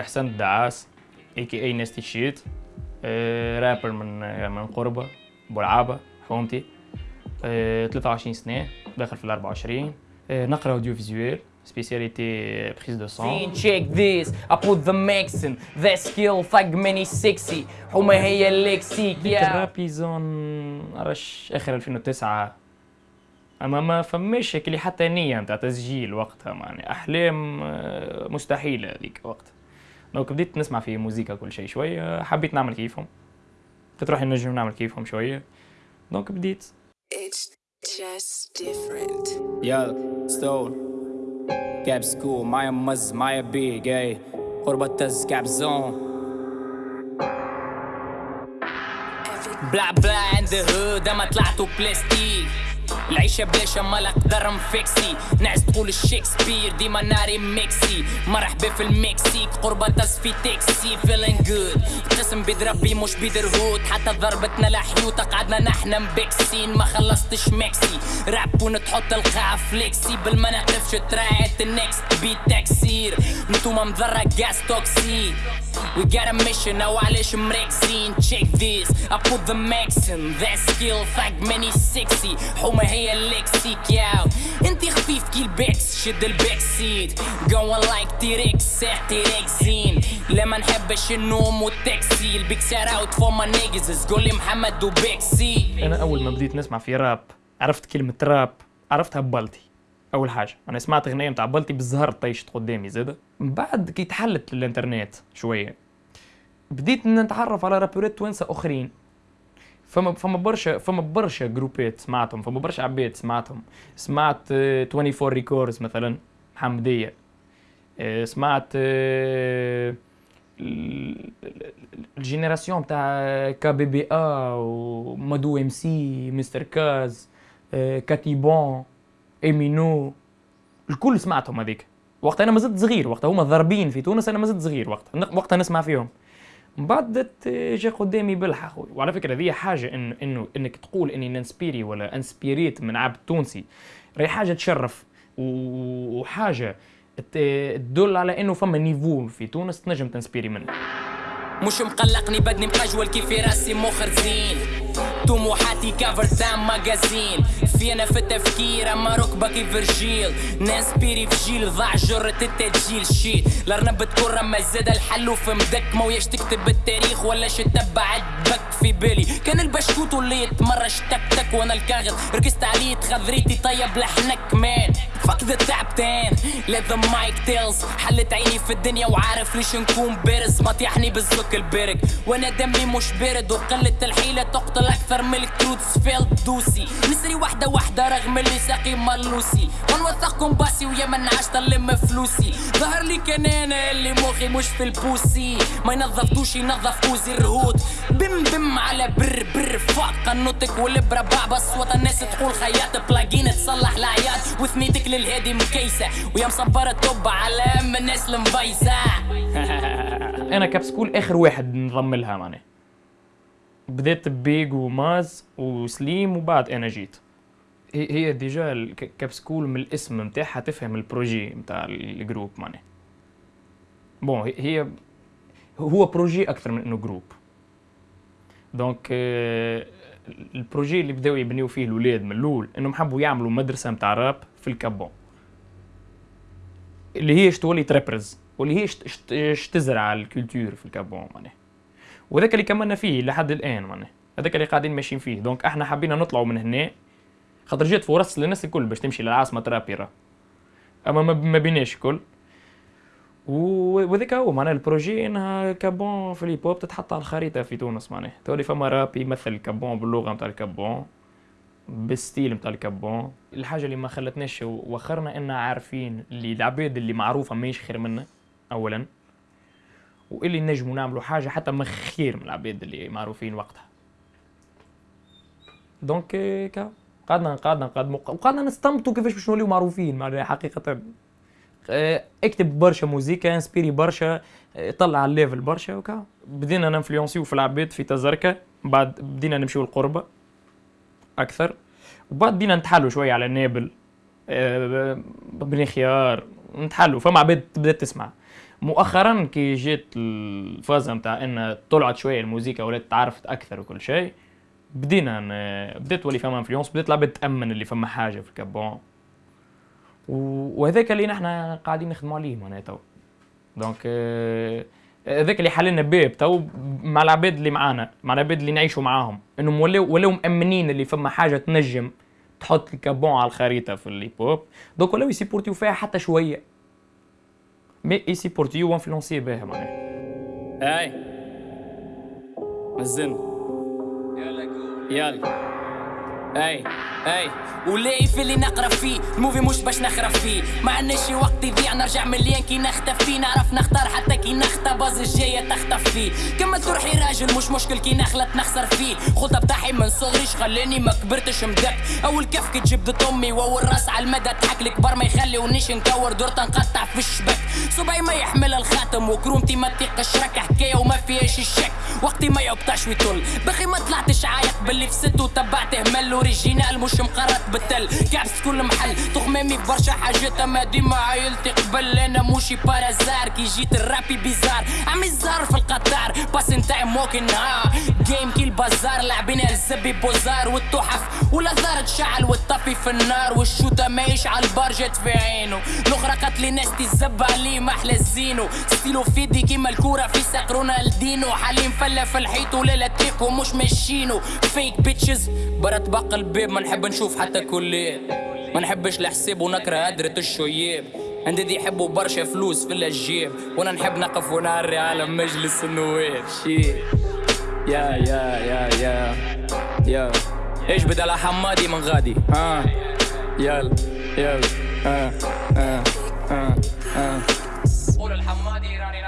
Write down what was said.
احسن الدعاس اي كي اي نستي شيت آه، رابر من آه، من قربة بولعابة حومتي آه، 23 سنة داخل في ال 24 آه، نقرأ اوديو فيزوال سبيسياليتي بريز دو سون check this. I put the max in that skill fuck many sexy. حما هي اللكسيك ديك يا الرابي زون عرش اخر 2009 أما ما فماش هيك اللي حتى نية نتاع تسجيل وقتها يعني أحلام آه، مستحيلة هذيك وقتها. دونك بديت نسمع في موزيكا كل شيء شوية حبيت نعمل كيفهم. روحي نجم نعمل كيفهم شوية دونك بديت. It's just different. يا ستول كاب سكول معايا مز معايا بي جاي قربة تز كاب زون بلا بلا عند هود اما طلعتوا بلاستيك العيشة بلاش اما الاقدر مفكسي نعس تقول الشكسبير ديما ناري ميكسي. مرحبا في المكسيك قربة تس في تاكسي فيلين جود قسم بيد ربي مش بيد رهود حتى ضربتنا لحيوطة قعدنا نحنا مبكسين ما خلصتش مكسي. راب ونتحط القاع فليكسي. بالما نقفش تراعت النكست بيت تكسير. نتوما مضرة جاس توكسي We got a mission أو علاش مركزين check this I put the max in that skill fuck many sexy. حومة هي اللكسيك ياو انتي خفيف كي البيكس شد البيك سيت going like تيريكس ساح تيريكسين لا ما نحبش النوم والتاكسي البيك سار out for ما نيجز قولي محمد وبيكسي أنا أول ما بديت نسمع في راب عرفت كلمة راب عرفتها ببلتي. أول حاجة أنا سمعت أغنية متاع بلتي بالزهر طيشت قدامي زاده من بعد كي تحلت الانترنت شوية بديت نتعرف على رابرات توانسة أخرين. فما فما برشا فما برشا جروبات سمعتهم فما برشا عباد سمعتهم. سمعت آه، 24 ريكوردز مثلا حمدية آه، سمعت آه، ال- ال- ال génération تاع كا بي بي ا ومادو إم سي مستر كاز آه، كاتيبون إيمينو. الكل سمعتهم هذيك. وقتها أنا ما زلت صغير وقتها هما ضاربين في تونس أنا ما زلت صغير وقتها. ن- وقتها نسمع فيهم. من بعد بدت جا قدامي بلحة خويا وعلى فكرة هذه حاجة إنه إنه إنك تقول إني ننسبيري ولا أنسبيريت من عبد تونسي. راهي حاجة تشرف و- وحاجة ت- تدل على إنه فما نيفو في تونس تنجم تنسبيري منه. مش مقلقني بدني مقجول كيف راسي مخرزين. طموحاتي كفر تام ماجازين في أنا في التفكير أما ركبة كيف رجيل ناس بيري في جيل ضاع جرة التسجيل. شيت الارنب تكون ما زاد الحل في مدك. ما وياش تكتب التاريخ ولا تتبع بك في بالي. كان البشكوت اللي يتمرش تك تك وأنا الكاغذ. ركزت عليه تخذريتي طيب لحنك مان فك ذا let the mic tells. حلت عيني في الدنيا وعارف ليش نكون بارز. ما طيحني بالزك البرق وأنا دمي مش بارد وقلة الحيلة تقتل أكثر من الكروتس فيلد دوسي نسري واحدة واحدة رغم اللي ساقي ملوسي ونوثقكم باسي ويا من عشت نلم فلوسي. ظهر لي كان أنا اللي مخي مش في البوسي. ما ينظفتوش ينظف كوزي الرهود بم بم على بر بر فاق قنوتك والابره بعبس وطن الناس تقول خياط بلاجين تصلح العياد وثنيتك للهادي مكيسة. ويا مصبرة توب على ام الناس المفيسه أنا Cap School آخر واحد نضم لها معناها بديت ببيج وماز وسليم وبعد أنا جيت. هي هي déjà الك- Cap School من الاسم نتاعها تفهم ال projet نتاع ال groupe معناها. bon هي- هو projet أكثر من إنه groupe. donc آه، ال projet اللي بداو يبنيو فيه الاولاد من الأول إنهم حبوا يعملوا مدرسة نتاع راب في ال Cap Bon. اللي هي اش تولي تريبرز واللي هي اش- اش- اش تزرع ال culture في ال Cap Bon معناها. وذاك اللي كملنا فيه لحد الآن معناها. هذاك اللي قاعدين ماشيين فيه. donc إحنا حبينا نطلعوا من هنا. خاطر جات فرص للناس الكل باش تمشي للعاصمة ترابيرا. أما ما بيناش الكل. وذاك هو معناها ال projet إنها Cap Bon في ال hip تتحط على الخريطة في تونس معناها. تولي فما راب يمثل ال Cap Bon باللغة نتاع الكابون بالستيل نتاع الكابون. الحاجة اللي ما خلتناش وخرنا إننا عارفين اللي العباد اللي معروفة ماهيش خير منا اولا. واللي نجموا نعملوا حاجة حتى ما خير من العباد اللي معروفين وقتها. donc إيه، كا. قعدنا قعدنا نقدموا وقعدنا نستنبطوا كيفاش باش نوليو معروفين معناها حقيقة. آه، اكتب برشا موزيكا انسبيري برشا آه، طلع على ال level برشا وكا. بدينا ننفلونسيو في العباد في تازركة بعد بدينا نمشيو القربة أكثر. وبعد بدينا نتحلوا شوية على نابل آه، بني خيار. نتحلوا فما عباد بدات تسمع. مؤخرا كي جيت الفازة نتاع إن طلعت شوية الموسيقى ولات تعرفت أكثر وكل شيء بدينا ن... بديت ولي فما influence بديت العباد تامن اللي فما حاجة في ال Cap Bon وهذاك اللي نحنا قاعدين نخدموا عليه معناها تو. donc آه، هذاك اللي حللنا باب تو مع العباد اللي معانا مع العباد اللي نعيشوا معاهم. إنهم ولاو ولاو مأمنين اللي فما حاجة تنجم تحط الكابون على الخريطة في اللي بوب. دونك ولاو يسيبورتيو فيها حتى شوية. مي يسيبورتيو وانفلونسي بها معناها. اي نزلنا يلا. اي اي. وليه في اللي نقرا فيه؟ الموفي مش باش نخرف فيه. ما عندناش وقت يضيع نرجع مليان كي نختفي نعرف نختار حتى كي نختبز الجاية تختف فيه. كملت روحي راجل مش مشكل كي نخلط نخسر فيه. خطة بتاعي من صغري خلاني ما كبرتش مدك أول كف كي تجيب أمي وأول رأس على المدى تحك الكبار ما يخليونيش نكور. دور تنقطع في الشبك. صبعي ما يحمل الخاتم وكرومتي ما تيقش رك حكاية وما فيهاش الشك. وقتي ما يقطعش ويطل بخي ما طلعتش عايق باللي في ست وتبعته مل اوريجينال مش مقرط بالتل. كعبس كل محل. تخمامي برشا حاجات أما ديما عايلتي قبل أنا موشي بارازار. كي جيت الرابي بيزار. عمي الزهر في القطار. باس نتاعي موكن ها جيم كي البازار. لاعبين الزبي بوزار. والتحف. والازار تشعل والطفي في النار والشوطه ما يشعل البار جات في عينه. الأخرى قتلي ناس تزب عليه ما أحلى الزينو ستيلو في يدي كيما الكورة في ساق رونالدينو. حالي مفلة في الحيط وليلة تيكو مش ماشينو فيك بيتشز برا طبق الباب ما نحب نشوف حتى كل ليل ما نحبش الحساب ونكره هدرة الشياب عندي دي يحبوا برشا فلوس في الجيب. وأنا نحب نقف ونعري على مجلس النواب. شي. يا يا يا يا. يا. إيش على حمادي من غادي؟ آه يلا يلا. آه آه آه آه قول الحمادي راني